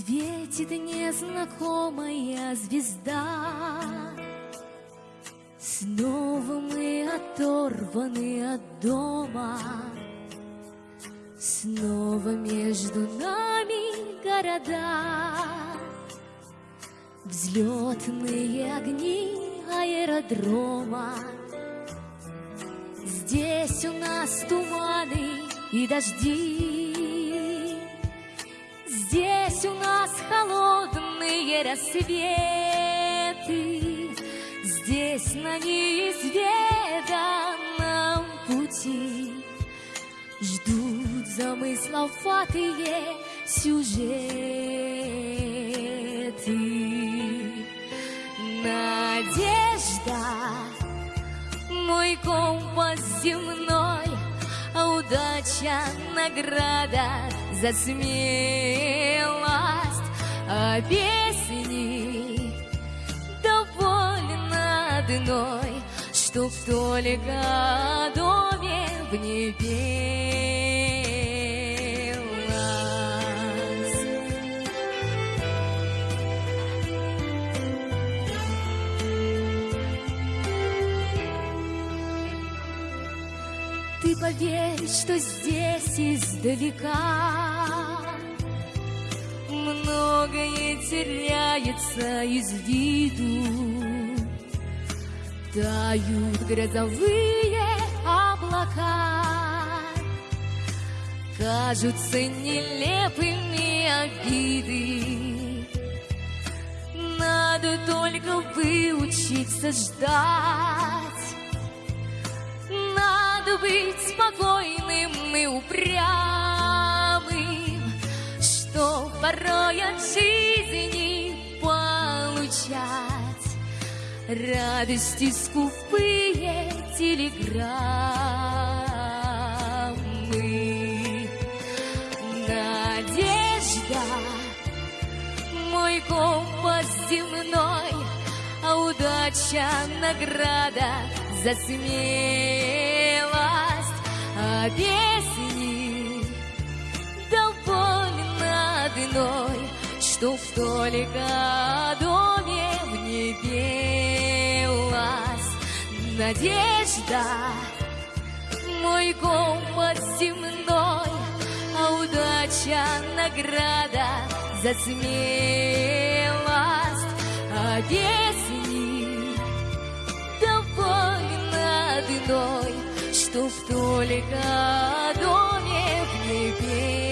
Светит незнакомая звезда. Снова мы оторваны от дома. Снова между нами города. Взлетные огни аэродрома. Здесь у нас туманы и дожди рассветы. Здесь на неизведанном пути. Ждут замысловатые сюжеты. Надежда, мой компас земной А удача награда за смелость. А песни одной Чтоб только доме в небе Ты поверь, что здесь издалека Многое теряется из виду Тают грозовые облака. Кажутся нелепыми обиды. Надо только выучиться ждать. Надо быть спокойным Радости скупые телеграммы. Надежда, мой компас земной, А удача награда за смелость, а песни довольно одной, Чтоб только о доме Надежда, мой компас земной, а удача награда за смелость, а довольно одной, Чтоб только о доме